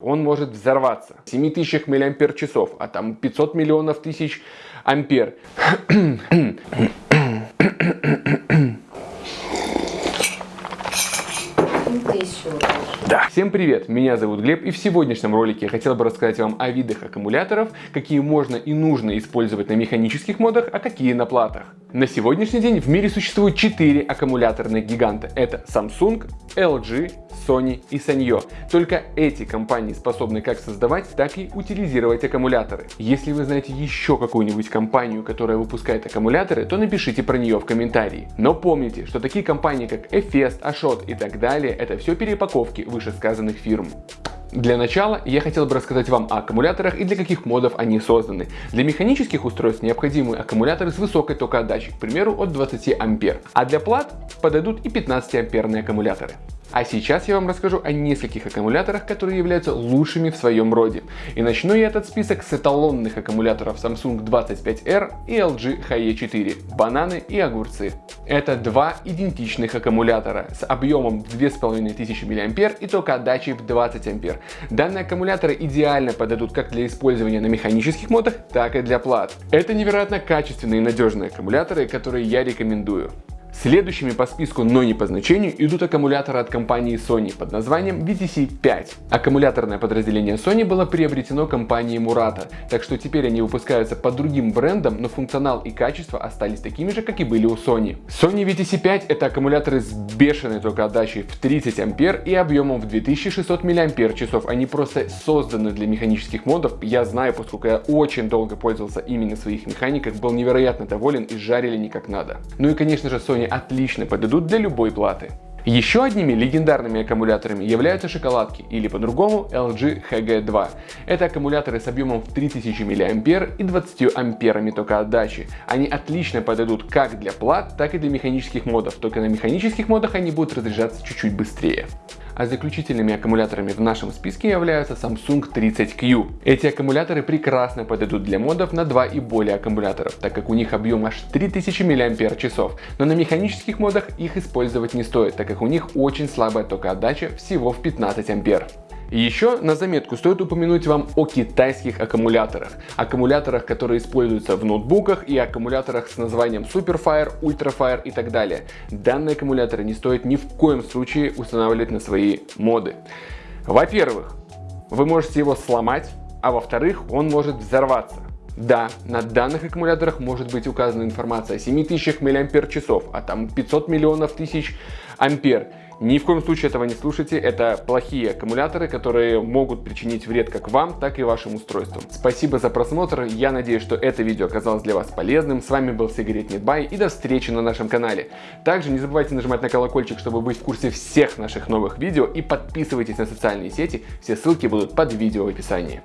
он может взорваться. 7000 мАч, а там 500 миллионов тысяч ампер. Да. Всем привет, меня зовут Глеб и в сегодняшнем ролике я хотел бы рассказать вам о видах аккумуляторов, какие можно и нужно использовать на механических модах, а какие на платах. На сегодняшний день в мире существует 4 аккумуляторных гиганта. Это Samsung, LG, Sony и Sanyo. Только эти компании способны как создавать, так и утилизировать аккумуляторы. Если вы знаете еще какую-нибудь компанию, которая выпускает аккумуляторы, то напишите про нее в комментарии. Но помните, что такие компании как Efest, Ashot и так далее, это все перепаковки вышесказанных фирм. Для начала я хотел бы рассказать вам о аккумуляторах и для каких модов они созданы. Для механических устройств необходимы аккумуляторы с высокой токоотдачей, к примеру от 20 ампер, а для плат подойдут и 15 амперные аккумуляторы. А сейчас я вам расскажу о нескольких аккумуляторах, которые являются лучшими в своем роде. И начну я этот список с эталонных аккумуляторов Samsung 25R и LG HE4, бананы и огурцы. Это два идентичных аккумулятора с объемом 2500 мА и только отдачей в 20 А. Данные аккумуляторы идеально подойдут как для использования на механических модах, так и для плат. Это невероятно качественные и надежные аккумуляторы, которые я рекомендую. Следующими по списку, но не по значению, идут аккумуляторы от компании Sony под названием VTC5. Аккумуляторное подразделение Sony было приобретено компанией Murata, так что теперь они выпускаются под другим брендом, но функционал и качество остались такими же, как и были у Sony. Sony VTC5 это аккумуляторы с бешеной токоотдачей в 30 ампер и объемом в 2600 мАч. Они просто созданы для механических модов. Я знаю, поскольку я очень долго пользовался ими на своих механиках, был невероятно доволен и жарили не как надо. Ну и конечно же Sony отлично подойдут для любой платы. Еще одними легендарными аккумуляторами являются шоколадки, или по-другому LG HG2. Это аккумуляторы с объемом в 3000 мА и 20 амперами тока отдачи. Они отлично подойдут как для плат, так и для механических модов, только на механических модах они будут разряжаться чуть-чуть быстрее а заключительными аккумуляторами в нашем списке являются Samsung 30Q. Эти аккумуляторы прекрасно подойдут для модов на 2 и более аккумуляторов, так как у них объем аж 3000 мАч, но на механических модах их использовать не стоит, так как у них очень слабая токоотдача всего в 15 ампер. Еще на заметку стоит упомянуть вам о китайских аккумуляторах. Аккумуляторах, которые используются в ноутбуках и аккумуляторах с названием Superfire, Ultrafire и так далее. Данные аккумуляторы не стоит ни в коем случае устанавливать на свои моды. Во-первых, вы можете его сломать, а во-вторых, он может взорваться. Да, на данных аккумуляторах может быть указана информация о 7000 мАч, а там 500 миллионов тысяч ампер. Ни в коем случае этого не слушайте, это плохие аккумуляторы, которые могут причинить вред как вам, так и вашим устройствам. Спасибо за просмотр, я надеюсь, что это видео оказалось для вас полезным. С вами был Сигарет Нетбай и до встречи на нашем канале. Также не забывайте нажимать на колокольчик, чтобы быть в курсе всех наших новых видео и подписывайтесь на социальные сети, все ссылки будут под видео в описании.